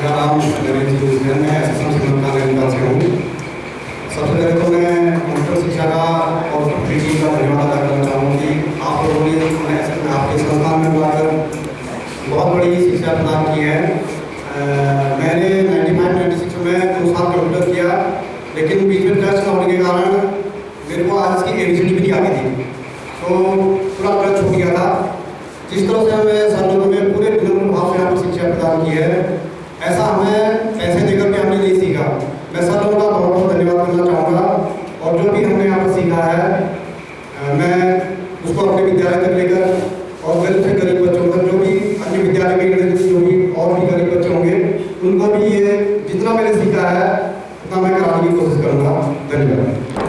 मैं हूँ मैं आपके में बहुत बड़ी शिक्षा प्रदान की है में दो साल कंप्यूटर किया लेकिन में होने के कारण मेरे को नहीं आती थी तो पूरा टच छूट गया था जिस तरह से हमें सर लोगों ने पूरे विनम्र भाव से हमें शिक्षा प्रदान की है ऐसा हमें ऐसे देकर के हमने नहीं सीखा। मैं सब लोगों का बहुत बहुत धन्यवाद करना चाहूँगा। और जो भी हमने यहाँ पर सीखा है मैं उसको अपने विद्यालय तक लेकर और गरीब से गरीब बच्चों तक जो भी अन्य विद्यालय के गरीब जो भी और भी गरीब बच्चे होंगे, उनको भी ये जितना मैंने सीखा है, उतना मैं कराने की कोशिश करूँगा। धन्यवाद।